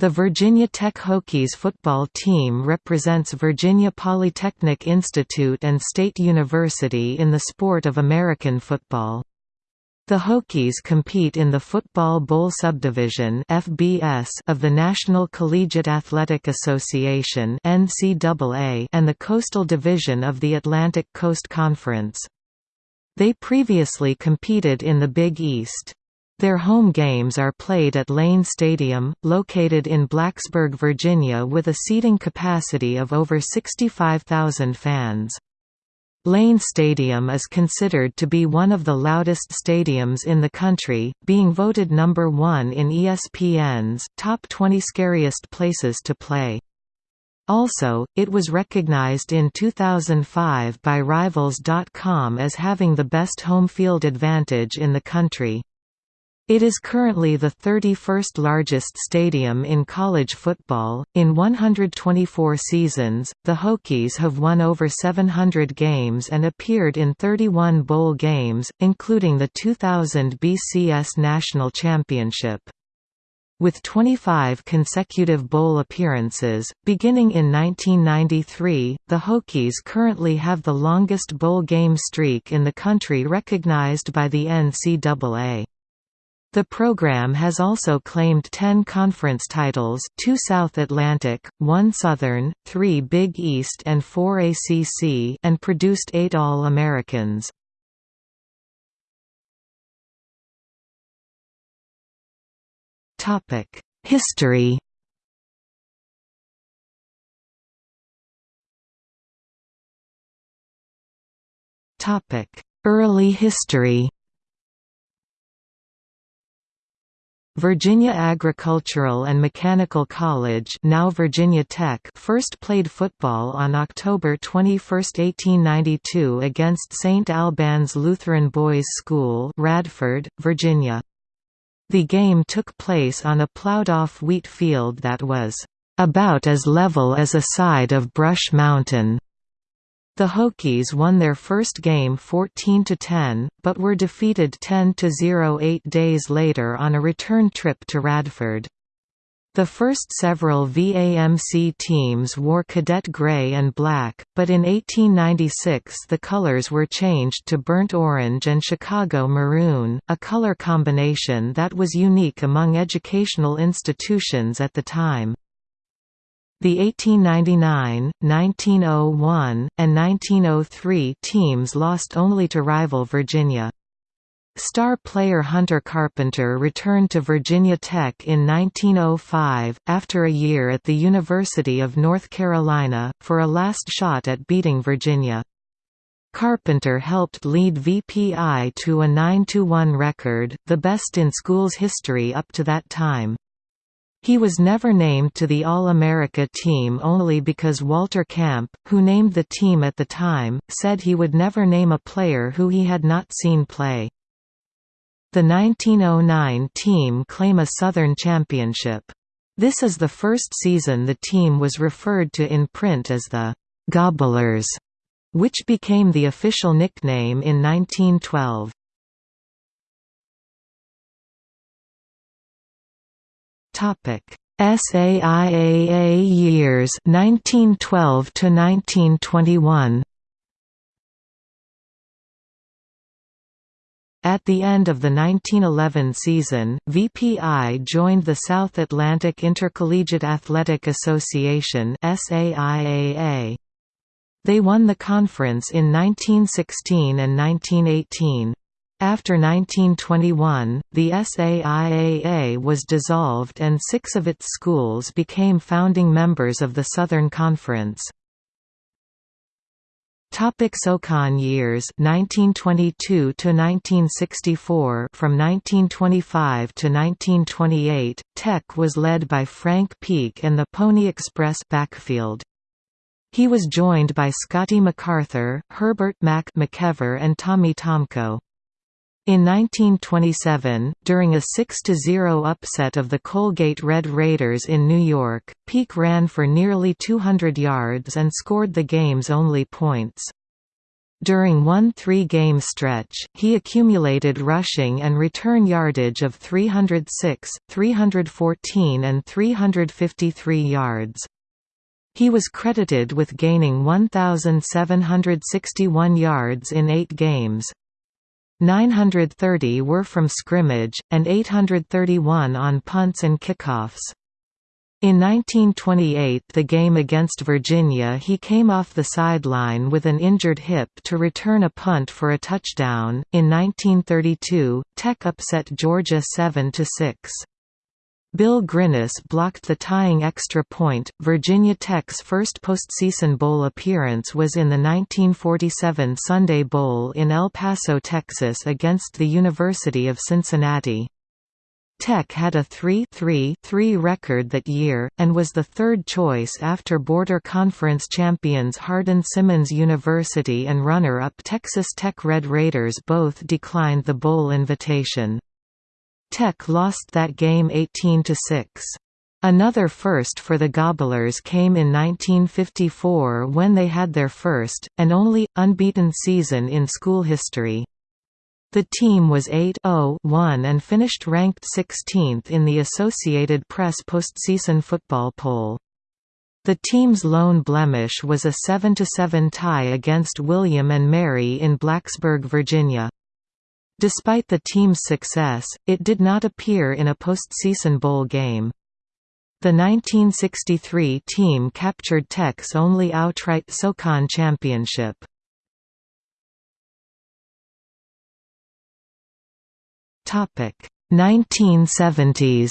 The Virginia Tech Hokies football team represents Virginia Polytechnic Institute and State University in the sport of American football. The Hokies compete in the Football Bowl Subdivision (FBS) of the National Collegiate Athletic Association (NCAA) and the Coastal Division of the Atlantic Coast Conference. They previously competed in the Big East. Their home games are played at Lane Stadium, located in Blacksburg, Virginia with a seating capacity of over 65,000 fans. Lane Stadium is considered to be one of the loudest stadiums in the country, being voted number one in ESPN's Top 20 Scariest Places to Play. Also, it was recognized in 2005 by Rivals.com as having the best home field advantage in the country. It is currently the 31st largest stadium in college football. In 124 seasons, the Hokies have won over 700 games and appeared in 31 bowl games, including the 2000 BCS National Championship. With 25 consecutive bowl appearances, beginning in 1993, the Hokies currently have the longest bowl game streak in the country recognized by the NCAA. The program has also claimed 10 conference titles 2 South Atlantic, 1 Southern, 3 Big East and 4 ACC and produced 8 All-Americans. History Early history Virginia Agricultural and Mechanical College now Virginia Tech first played football on October 21, 1892 against St. Albans Lutheran Boys' School Radford, Virginia. The game took place on a plowed-off wheat field that was about as level as a side of Brush Mountain. The Hokies won their first game 14–10, but were defeated 10–0 eight days later on a return trip to Radford. The first several VAMC teams wore cadet gray and black, but in 1896 the colors were changed to burnt orange and Chicago maroon, a color combination that was unique among educational institutions at the time. The 1899, 1901, and 1903 teams lost only to rival Virginia. Star player Hunter Carpenter returned to Virginia Tech in 1905, after a year at the University of North Carolina, for a last shot at beating Virginia. Carpenter helped lead VPI to a 9–1 record, the best in school's history up to that time. He was never named to the All-America team only because Walter Camp, who named the team at the time, said he would never name a player who he had not seen play. The 1909 team claim a Southern championship. This is the first season the team was referred to in print as the «Gobblers», which became the official nickname in 1912. Topic: SAIAA years 1912 to 1921. At the end of the 1911 season, VPI joined the South Atlantic Intercollegiate Athletic Association. They won the conference in 1916 and 1918. After 1921, the SAIAA was dissolved and six of its schools became founding members of the Southern Conference. Topic SoCon years 1922 to 1964 From 1925 to 1928, Tech was led by Frank Peake and the Pony Express backfield. He was joined by Scotty MacArthur, Herbert Mac McEver and Tommy Tomko. In 1927, during a 6–0 upset of the Colgate Red Raiders in New York, Peake ran for nearly 200 yards and scored the game's only points. During one three-game stretch, he accumulated rushing and return yardage of 306, 314 and 353 yards. He was credited with gaining 1,761 yards in eight games. 930 were from scrimmage, and 831 on punts and kickoffs. In 1928 the game against Virginia he came off the sideline with an injured hip to return a punt for a touchdown. In 1932, Tech upset Georgia 7–6. Bill Grinnis blocked the tying extra point. Virginia Tech's first postseason bowl appearance was in the 1947 Sunday Bowl in El Paso, Texas against the University of Cincinnati. Tech had a 3-3-3 record that year, and was the third choice after Border Conference champions Hardin-Simmons University and runner-up Texas Tech Red Raiders both declined the bowl invitation. Tech lost that game 18 to 6. Another first for the Gobblers came in 1954 when they had their first, and only, unbeaten season in school history. The team was 8-0-1 and finished ranked 16th in the Associated Press postseason football poll. The team's lone blemish was a 7–7 tie against William & Mary in Blacksburg, Virginia. Despite the team's success, it did not appear in a postseason bowl game. The 1963 team captured Tech's only outright SoCon championship. Topic 1970s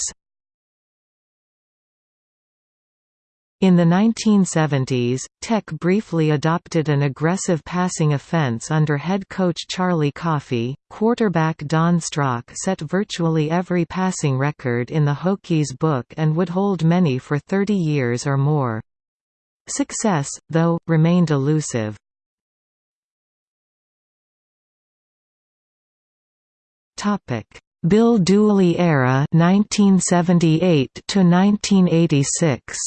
In the 1970s, Tech briefly adopted an aggressive passing offense under head coach Charlie Coffey. Quarterback Don Strock set virtually every passing record in the Hokies book and would hold many for 30 years or more. Success, though, remained elusive. Topic: Bill Dooley era 1978 to 1986.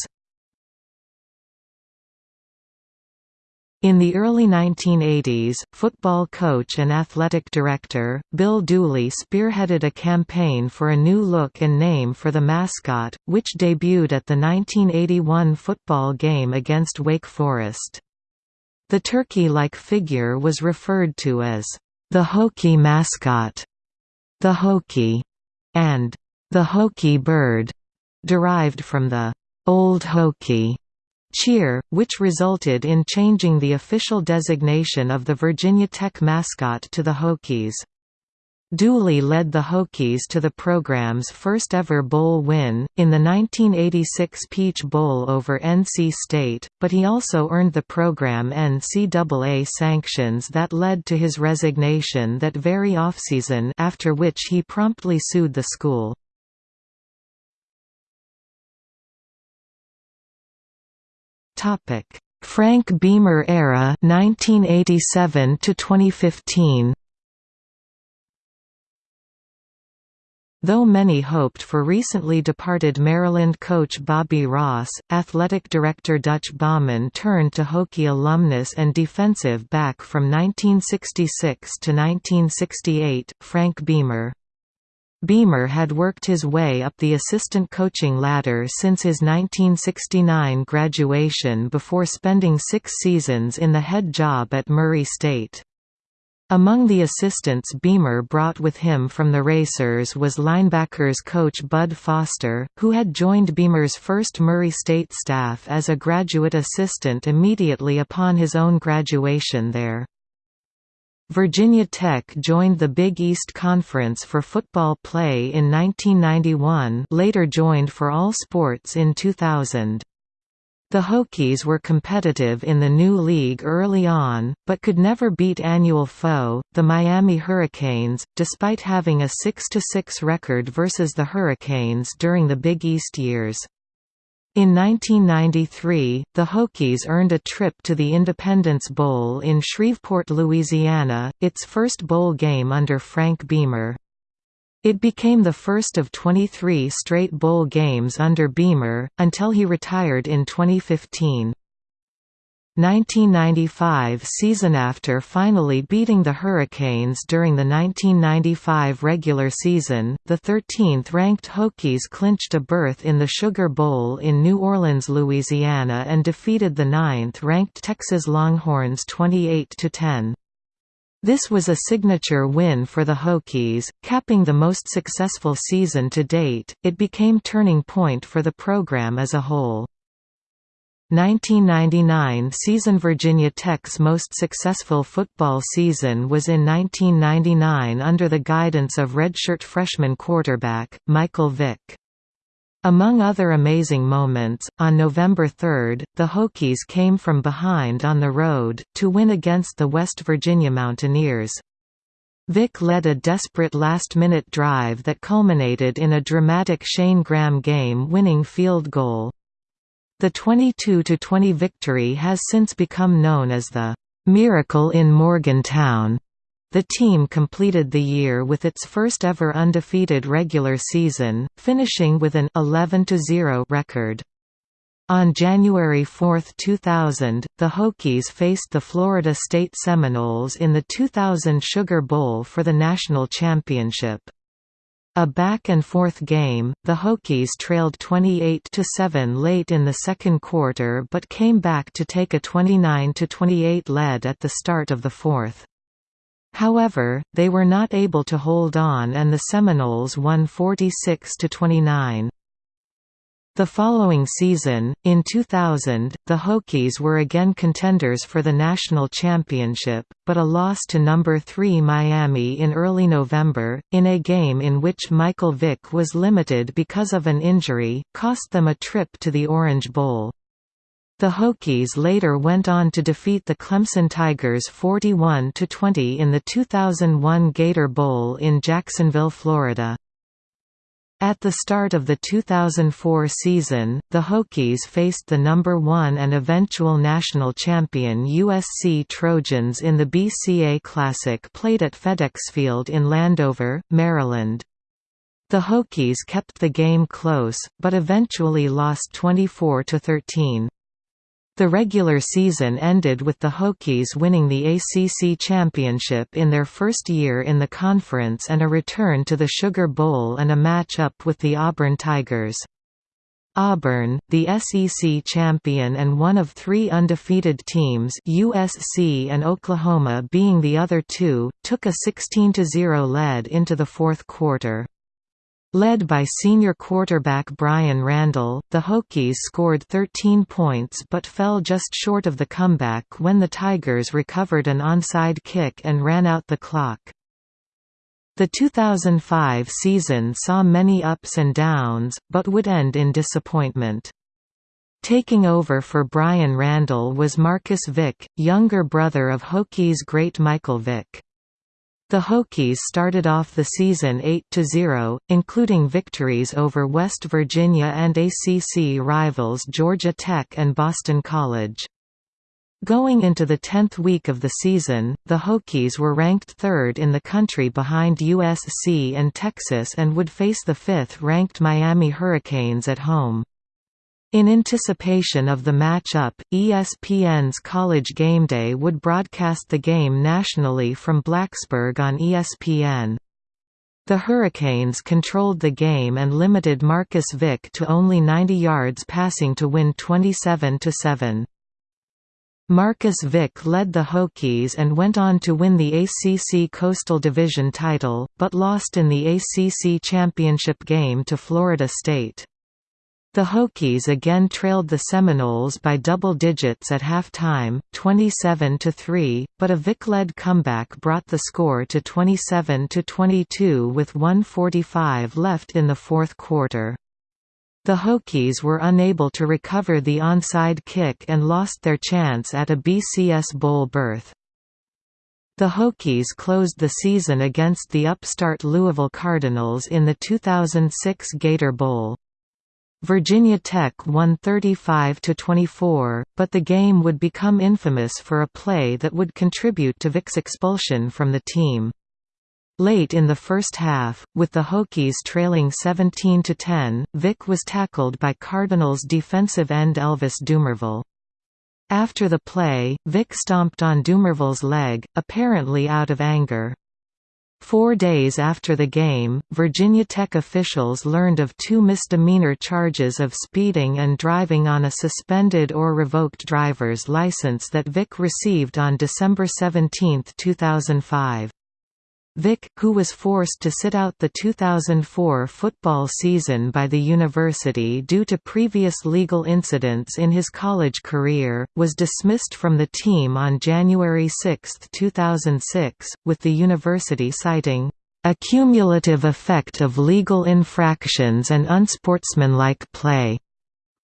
In the early 1980s, football coach and athletic director, Bill Dooley spearheaded a campaign for a new look and name for the mascot, which debuted at the 1981 football game against Wake Forest. The turkey-like figure was referred to as the Hokie mascot the Hokie, and the Hokie bird, derived from the Old Hokie cheer, which resulted in changing the official designation of the Virginia Tech mascot to the Hokies. Dooley led the Hokies to the program's first-ever bowl win, in the 1986 Peach Bowl over NC State, but he also earned the program NCAA sanctions that led to his resignation that very offseason after which he promptly sued the school. Frank Beamer era 1987 to 2015 Though many hoped for recently departed Maryland coach Bobby Ross, athletic director Dutch Baughman turned to Hokie alumnus and defensive back from 1966 to 1968, Frank Beamer. Beamer had worked his way up the assistant coaching ladder since his 1969 graduation before spending six seasons in the head job at Murray State. Among the assistants Beamer brought with him from the Racers was linebackers coach Bud Foster, who had joined Beamer's first Murray State staff as a graduate assistant immediately upon his own graduation there. Virginia Tech joined the Big East Conference for football play in 1991 later joined for all sports in 2000. The Hokies were competitive in the new league early on, but could never beat annual foe, the Miami Hurricanes, despite having a 6–6 record versus the Hurricanes during the Big East years. In 1993, the Hokies earned a trip to the Independence Bowl in Shreveport, Louisiana, its first bowl game under Frank Beamer. It became the first of 23 straight bowl games under Beamer, until he retired in 2015. 1995 season After finally beating the Hurricanes during the 1995 regular season, the 13th-ranked Hokies clinched a berth in the Sugar Bowl in New Orleans, Louisiana and defeated the 9th-ranked Texas Longhorns 28–10. This was a signature win for the Hokies, capping the most successful season to date. It became turning point for the program as a whole. 1999 season Virginia Tech's most successful football season was in 1999 under the guidance of redshirt freshman quarterback, Michael Vick. Among other amazing moments, on November 3, the Hokies came from behind on the road, to win against the West Virginia Mountaineers. Vick led a desperate last-minute drive that culminated in a dramatic Shane Graham game-winning field goal. The 22–20 victory has since become known as the "'Miracle in Morgantown'". The team completed the year with its first ever undefeated regular season, finishing with an 11–0 record. On January 4, 2000, the Hokies faced the Florida State Seminoles in the 2000 Sugar Bowl for the national championship. A back-and-forth game, the Hokies trailed 28–7 late in the second quarter but came back to take a 29–28 lead at the start of the fourth. However, they were not able to hold on and the Seminoles won 46–29. The following season, in 2000, the Hokies were again contenders for the national championship, but a loss to number 3 Miami in early November, in a game in which Michael Vick was limited because of an injury, cost them a trip to the Orange Bowl. The Hokies later went on to defeat the Clemson Tigers 41–20 in the 2001 Gator Bowl in Jacksonville, Florida. At the start of the 2004 season, the Hokies faced the number 1 and eventual national champion USC Trojans in the BCA Classic played at FedEx Field in Landover, Maryland. The Hokies kept the game close, but eventually lost 24–13. The regular season ended with the Hokies winning the ACC championship in their first year in the conference and a return to the Sugar Bowl and a match-up with the Auburn Tigers. Auburn, the SEC champion and one of three undefeated teams USC and Oklahoma being the other two, took a 16–0 lead into the fourth quarter. Led by senior quarterback Brian Randall, the Hokies scored 13 points but fell just short of the comeback when the Tigers recovered an onside kick and ran out the clock. The 2005 season saw many ups and downs, but would end in disappointment. Taking over for Brian Randall was Marcus Vick, younger brother of Hokies great Michael Vick. The Hokies started off the season 8–0, including victories over West Virginia and ACC rivals Georgia Tech and Boston College. Going into the 10th week of the season, the Hokies were ranked third in the country behind USC and Texas and would face the fifth-ranked Miami Hurricanes at home. In anticipation of the matchup, ESPN's College GameDay would broadcast the game nationally from Blacksburg on ESPN. The Hurricanes controlled the game and limited Marcus Vick to only 90 yards passing to win 27–7. Marcus Vick led the Hokies and went on to win the ACC Coastal Division title, but lost in the ACC championship game to Florida State. The Hokies again trailed the Seminoles by double digits at halftime, 27–3, but a Vick-led comeback brought the score to 27–22 with 145 left in the fourth quarter. The Hokies were unable to recover the onside kick and lost their chance at a BCS Bowl berth. The Hokies closed the season against the upstart Louisville Cardinals in the 2006 Gator Bowl. Virginia Tech won 35–24, but the game would become infamous for a play that would contribute to Vick's expulsion from the team. Late in the first half, with the Hokies trailing 17–10, Vick was tackled by Cardinals defensive end Elvis Dumervil. After the play, Vick stomped on Dumervil's leg, apparently out of anger. Four days after the game, Virginia Tech officials learned of two misdemeanor charges of speeding and driving on a suspended or revoked driver's license that Vick received on December 17, 2005. Vick, who was forced to sit out the 2004 football season by the university due to previous legal incidents in his college career, was dismissed from the team on January 6, 2006, with the university citing, "...a cumulative effect of legal infractions and unsportsmanlike play."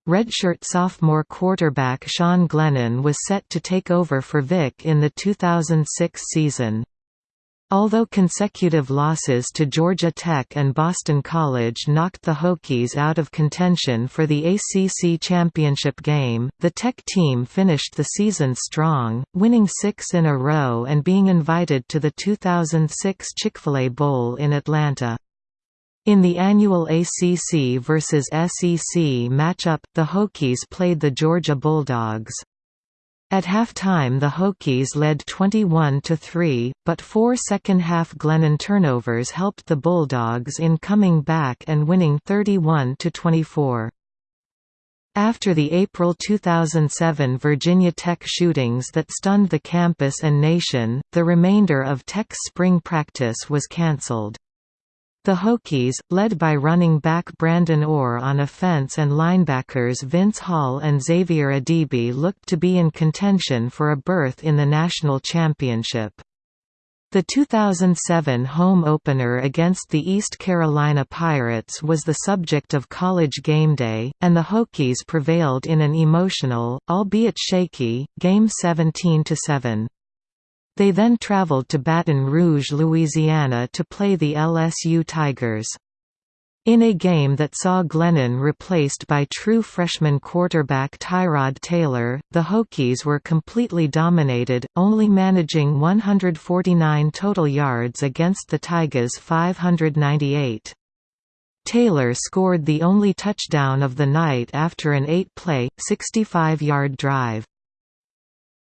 Redshirt sophomore quarterback Sean Glennon was set to take over for Vick in the 2006 season. Although consecutive losses to Georgia Tech and Boston College knocked the Hokies out of contention for the ACC championship game, the Tech team finished the season strong, winning six in a row and being invited to the 2006 Chick-fil-A Bowl in Atlanta. In the annual ACC vs SEC matchup, the Hokies played the Georgia Bulldogs. At halftime the Hokies led 21–3, but four second-half Glennon turnovers helped the Bulldogs in coming back and winning 31–24. After the April 2007 Virginia Tech shootings that stunned the campus and nation, the remainder of Tech's spring practice was cancelled. The Hokies, led by running back Brandon Orr on offense and linebackers Vince Hall and Xavier Adibi looked to be in contention for a berth in the national championship. The 2007 home opener against the East Carolina Pirates was the subject of College Game Day, and the Hokies prevailed in an emotional, albeit shaky, game 17–7. They then traveled to Baton Rouge, Louisiana to play the LSU Tigers. In a game that saw Glennon replaced by true freshman quarterback Tyrod Taylor, the Hokies were completely dominated, only managing 149 total yards against the Tigers' 598. Taylor scored the only touchdown of the night after an eight-play, 65-yard drive.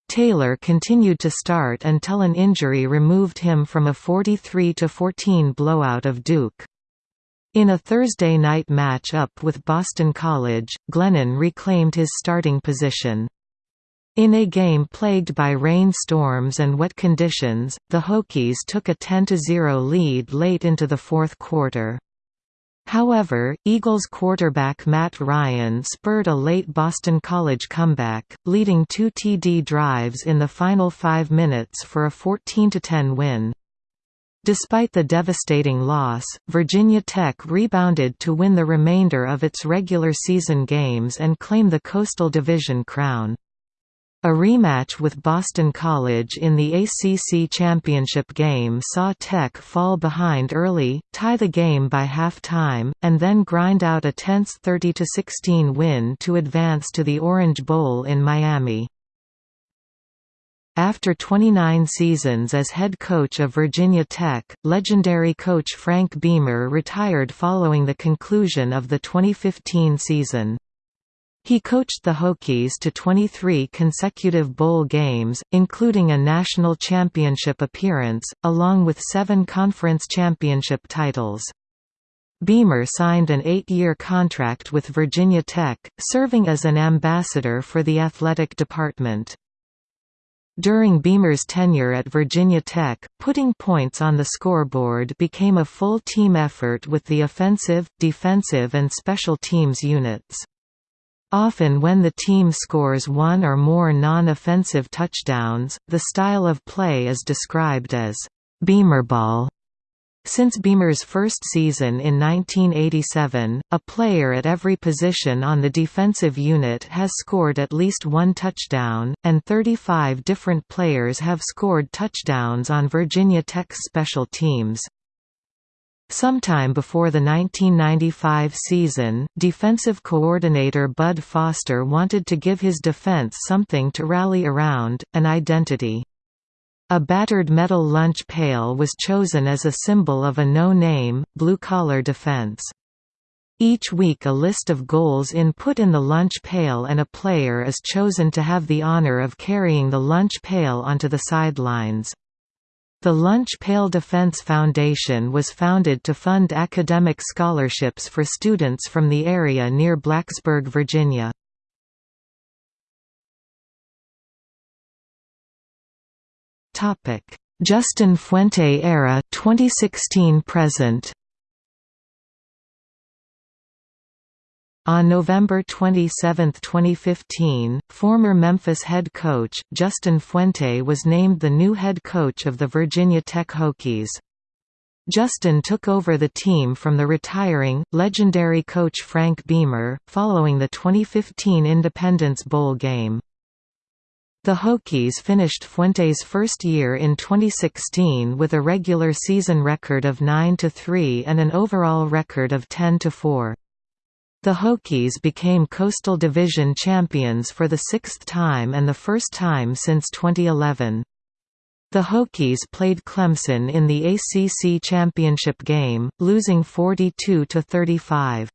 Taylor continued to start until an injury removed him from a 43–14 blowout of Duke. In a Thursday night match-up with Boston College, Glennon reclaimed his starting position. In a game plagued by rain storms and wet conditions, the Hokies took a 10–0 lead late into the fourth quarter. However, Eagles quarterback Matt Ryan spurred a late Boston College comeback, leading two TD drives in the final five minutes for a 14–10 win. Despite the devastating loss, Virginia Tech rebounded to win the remainder of its regular season games and claim the Coastal Division crown. A rematch with Boston College in the ACC championship game saw Tech fall behind early, tie the game by half-time, and then grind out a tense 30–16 win to advance to the Orange Bowl in Miami. After 29 seasons as head coach of Virginia Tech, legendary coach Frank Beamer retired following the conclusion of the 2015 season. He coached the Hokies to 23 consecutive bowl games, including a national championship appearance, along with seven conference championship titles. Beamer signed an eight-year contract with Virginia Tech, serving as an ambassador for the athletic department. During Beamer's tenure at Virginia Tech, putting points on the scoreboard became a full team effort with the offensive, defensive and special teams units. Often when the team scores one or more non-offensive touchdowns, the style of play is described as Beamerball. Since Beamer's first season in 1987, a player at every position on the defensive unit has scored at least one touchdown, and 35 different players have scored touchdowns on Virginia Tech's special teams. Sometime before the 1995 season, defensive coordinator Bud Foster wanted to give his defense something to rally around, an identity. A battered metal lunch pail was chosen as a symbol of a no-name, blue-collar defense. Each week a list of goals in put in the lunch pail and a player is chosen to have the honor of carrying the lunch pail onto the sidelines. The Lunch Pail Defense Foundation was founded to fund academic scholarships for students from the area near Blacksburg, Virginia. Justin Fuente era 2016 present On November 27, 2015, former Memphis head coach, Justin Fuente was named the new head coach of the Virginia Tech Hokies. Justin took over the team from the retiring, legendary coach Frank Beamer, following the 2015 Independence Bowl game. The Hokies finished Fuente's first year in 2016 with a regular season record of 9–3 and an overall record of 10–4. The Hokies became Coastal Division champions for the sixth time and the first time since 2011. The Hokies played Clemson in the ACC championship game, losing 42–35.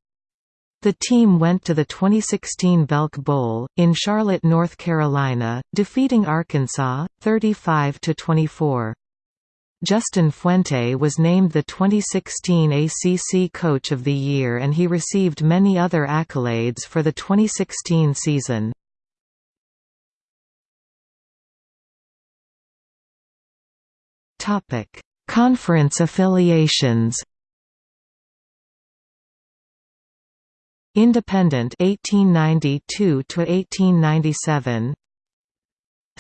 The team went to the 2016 Belk Bowl, in Charlotte, North Carolina, defeating Arkansas, 35–24. Justin Fuente was named the 2016 ACC Coach of the Year and he received many other accolades for the 2016 season. Conference affiliations Independent 1892 to 1897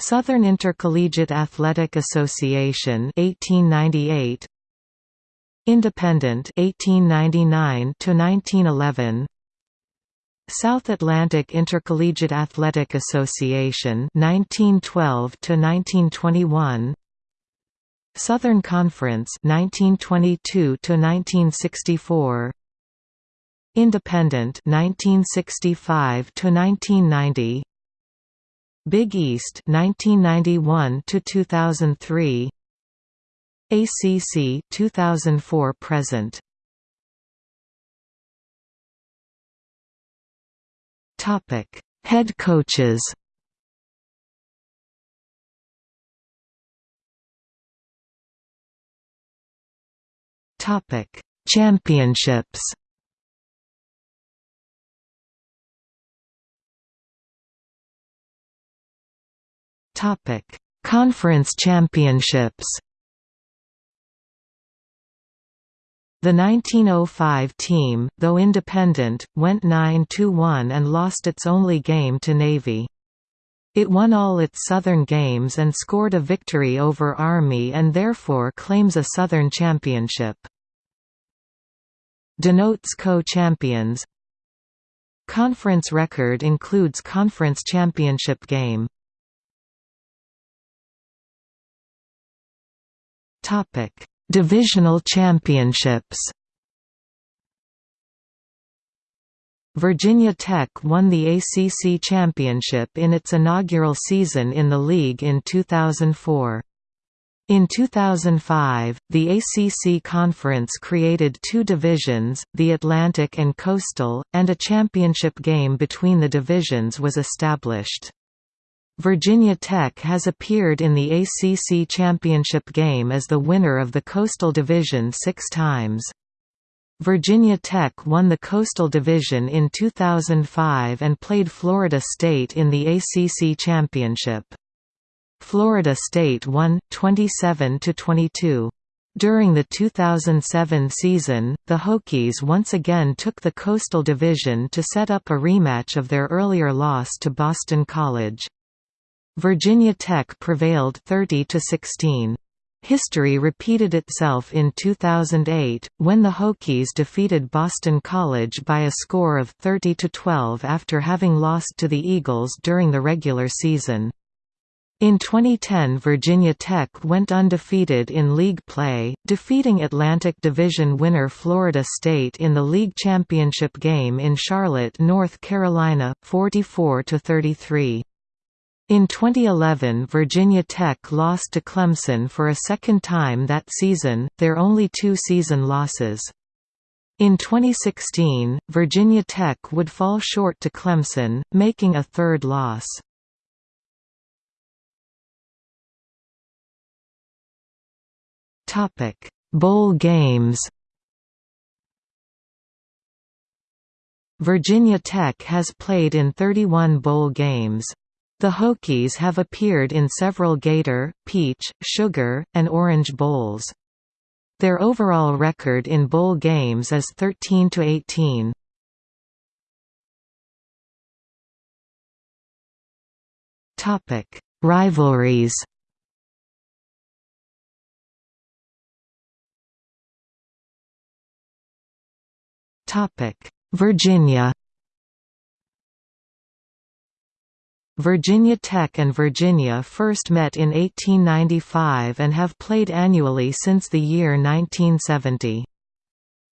Southern Intercollegiate Athletic Association 1898 Independent 1899 to 1911 South Atlantic Intercollegiate Athletic Association 1912 to 1921 Southern Conference 1922 to 1964 Independent 1965 to 1990 Big East 1991 to 2003 ACC 2004 present. Topic Head coaches. Topic Championships Conference Championships. The 1905 team, though independent, went 9–1 and lost its only game to Navy. It won all its Southern games and scored a victory over Army and therefore claims a Southern championship. Denotes co-champions Conference record includes conference championship game Topic: Divisional championships. Virginia Tech won the ACC championship in its inaugural season in the league in 2004. In 2005, the ACC Conference created two divisions, the Atlantic and Coastal, and a championship game between the divisions was established. Virginia Tech has appeared in the ACC championship game as the winner of the Coastal Division six times. Virginia Tech won the Coastal Division in 2005 and played Florida State in the ACC championship. Florida State won, 27–22. During the 2007 season, the Hokies once again took the Coastal Division to set up a rematch of their earlier loss to Boston College. Virginia Tech prevailed 30 to 16. History repeated itself in 2008, when the Hokies defeated Boston College by a score of 30 to 12 after having lost to the Eagles during the regular season. In 2010 Virginia Tech went undefeated in league play, defeating Atlantic Division winner Florida State in the league championship game in Charlotte, North Carolina, 44–33. In 2011 Virginia Tech lost to Clemson for a second time that season, their only two season losses. In 2016, Virginia Tech would fall short to Clemson, making a third loss. Bowl games Virginia Tech has played in 31 bowl games. The Hokies have appeared in several Gator, Peach, Sugar, and Orange Bowls. Their overall record in bowl games is 13 to 18. Topic: Rivalries. Topic: Virginia. Virginia Tech and Virginia first met in 1895 and have played annually since the year 1970.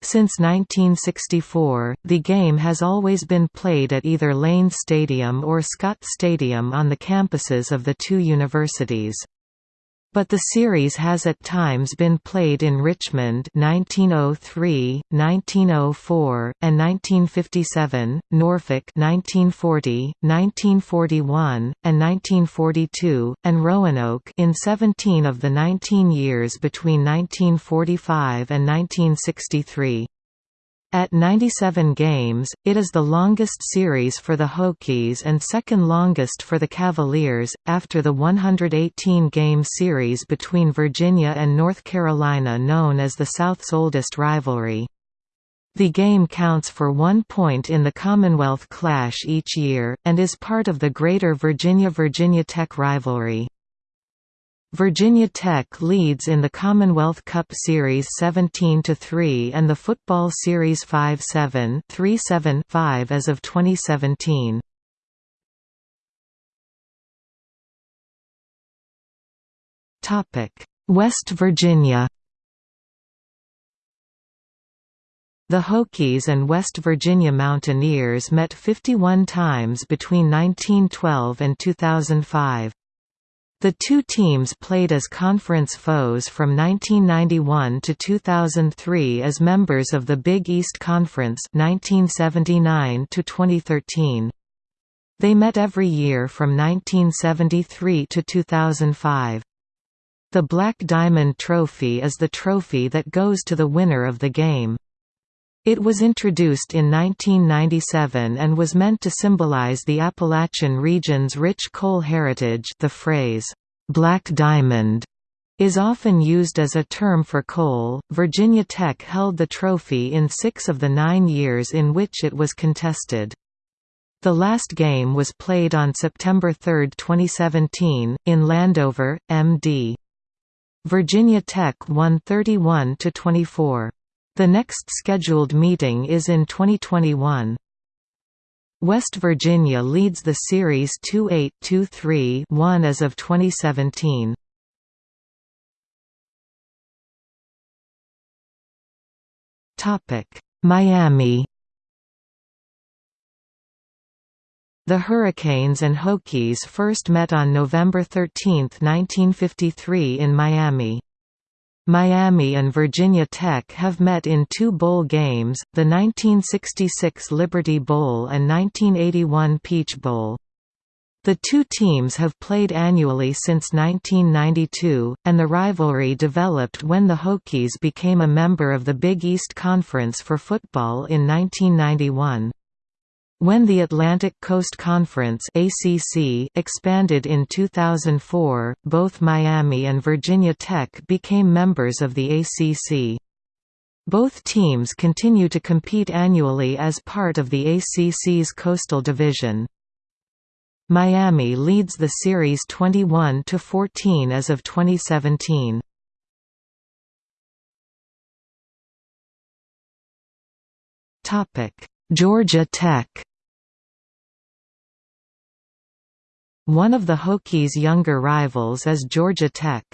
Since 1964, the game has always been played at either Lane Stadium or Scott Stadium on the campuses of the two universities. But the series has at times been played in Richmond 1903, 1904, and 1957, Norfolk 1940, 1941, and 1942, and Roanoke in 17 of the 19 years between 1945 and 1963. At 97 games, it is the longest series for the Hokies and second longest for the Cavaliers, after the 118-game series between Virginia and North Carolina known as the South's oldest rivalry. The game counts for one point in the Commonwealth Clash each year, and is part of the Greater Virginia-Virginia Tech rivalry. Virginia Tech leads in the Commonwealth Cup Series 17–3 and the Football Series 5–7 3–7–5 as of 2017. West Virginia The Hokies and West Virginia Mountaineers met 51 times between 1912 and 2005. The two teams played as conference foes from 1991 to 2003 as members of the Big East Conference 1979 to 2013. They met every year from 1973 to 2005. The Black Diamond Trophy is the trophy that goes to the winner of the game. It was introduced in 1997 and was meant to symbolize the Appalachian region's rich coal heritage the phrase, "'Black Diamond' is often used as a term for coal. Virginia Tech held the trophy in six of the nine years in which it was contested. The last game was played on September 3, 2017, in Landover, MD. Virginia Tech won 31 to 24. The next scheduled meeting is in 2021. West Virginia leads the series 2-8-2-3-1 as of 2017. Topic: Miami. The Hurricanes and Hokies first met on November 13, 1953 in Miami. Miami and Virginia Tech have met in two bowl games, the 1966 Liberty Bowl and 1981 Peach Bowl. The two teams have played annually since 1992, and the rivalry developed when the Hokies became a member of the Big East Conference for football in 1991. When the Atlantic Coast Conference ACC expanded in 2004, both Miami and Virginia Tech became members of the ACC. Both teams continue to compete annually as part of the ACC's Coastal Division. Miami leads the series 21 to 14 as of 2017. Topic: Georgia Tech One of the Hokies' younger rivals is Georgia Tech.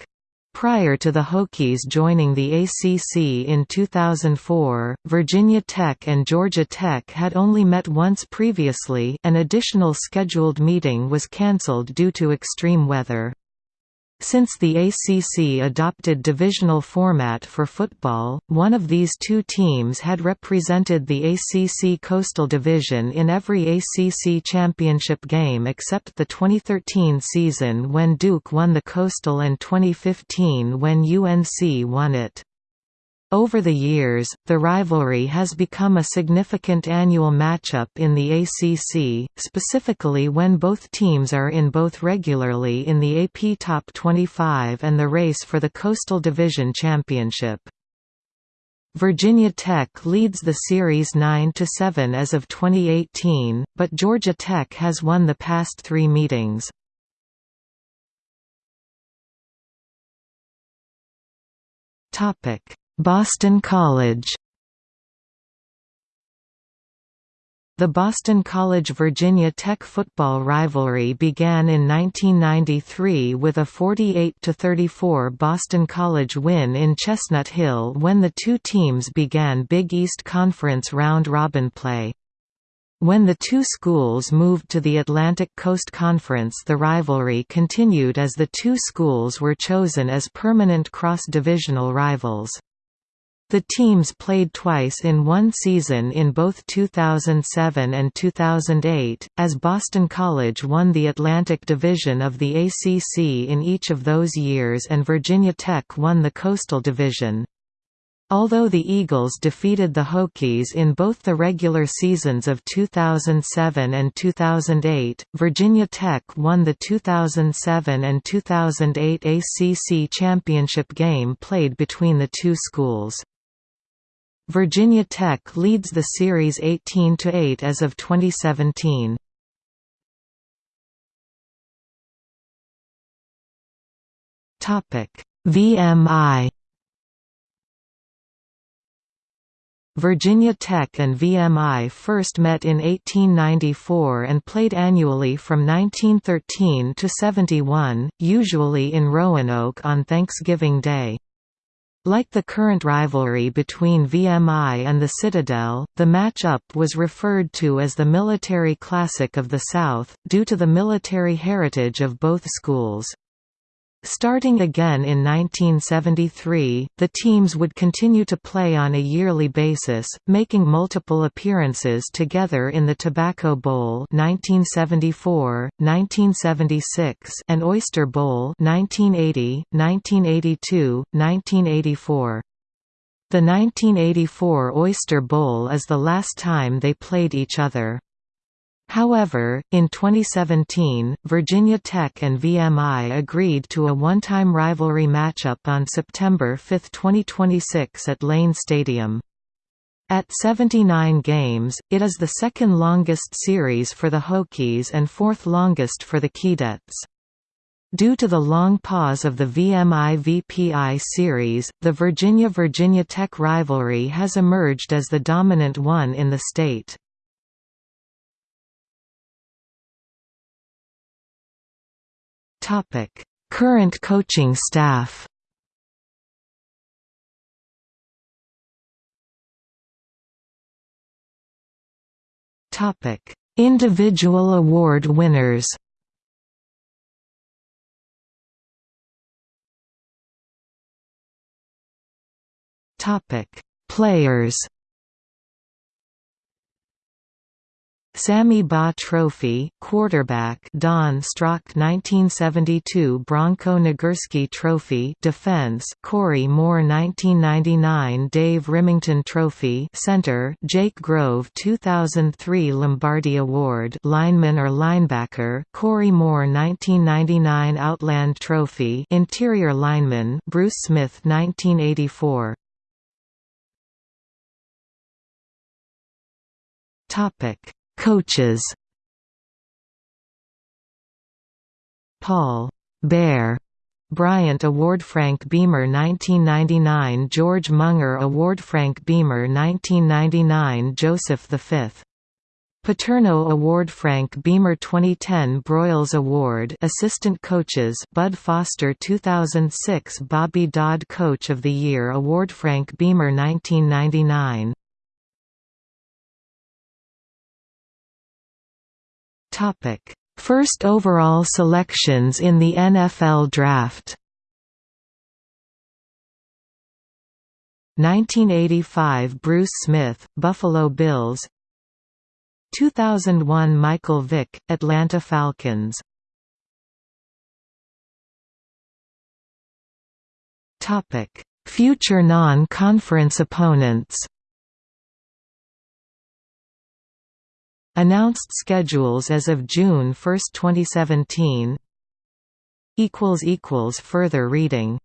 Prior to the Hokies joining the ACC in 2004, Virginia Tech and Georgia Tech had only met once previously an additional scheduled meeting was cancelled due to extreme weather. Since the ACC adopted divisional format for football, one of these two teams had represented the ACC Coastal Division in every ACC championship game except the 2013 season when Duke won the Coastal and 2015 when UNC won it. Over the years, the rivalry has become a significant annual matchup in the ACC, specifically when both teams are in both regularly in the AP Top 25 and the race for the Coastal Division Championship. Virginia Tech leads the series 9–7 as of 2018, but Georgia Tech has won the past three meetings. Topic Boston College The Boston College–Virginia Tech football rivalry began in 1993 with a 48–34 Boston College win in Chestnut Hill when the two teams began Big East Conference round-robin play. When the two schools moved to the Atlantic Coast Conference the rivalry continued as the two schools were chosen as permanent cross-divisional rivals. The teams played twice in one season in both 2007 and 2008, as Boston College won the Atlantic Division of the ACC in each of those years and Virginia Tech won the Coastal Division. Although the Eagles defeated the Hokies in both the regular seasons of 2007 and 2008, Virginia Tech won the 2007 and 2008 ACC championship game played between the two schools. Virginia Tech leads the series 18 to 8 as of 2017. Topic: VMI Virginia Tech and VMI first met in 1894 and played annually from 1913 to 71, usually in Roanoke on Thanksgiving Day. Like the current rivalry between VMI and the Citadel, the match-up was referred to as the Military Classic of the South, due to the military heritage of both schools. Starting again in 1973, the teams would continue to play on a yearly basis, making multiple appearances together in the Tobacco Bowl 1974, 1976, and Oyster Bowl 1980, 1982, 1984. The 1984 Oyster Bowl is the last time they played each other. However, in 2017, Virginia Tech and VMI agreed to a one-time rivalry matchup on September 5, 2026 at Lane Stadium. At 79 games, it is the second longest series for the Hokies and fourth longest for the Keydets. Due to the long pause of the VMI-VPI series, the Virginia-Virginia Tech rivalry has emerged as the dominant one in the state. Current coaching staff. Topic: Individual award winners. Topic: Players. Sammy Baugh Trophy, quarterback. Don Strock 1972 Bronco Nagurski Trophy. Defense Corey Moore 1999 Dave Rimington Trophy. Center Jake Grove 2003 Lombardi Award. Lineman or linebacker Corey Moore 1999 Outland Trophy. Interior lineman Bruce Smith 1984 Topic Coaches. Paul. Bear. Bryant Award Frank Beamer 1999 George Munger Award Frank Beamer 1999 Joseph V. Paterno Award Frank Beamer 2010 Broyles Award Assistant Coaches Bud Foster 2006 Bobby Dodd Coach of the Year Award Frank Beamer 1999 Topic: First overall selections in the NFL Draft. 1985 Bruce Smith, Buffalo Bills. 2001 Michael Vick, Atlanta Falcons. Future non-conference opponents Announced schedules as of June 1, 2017 Further reading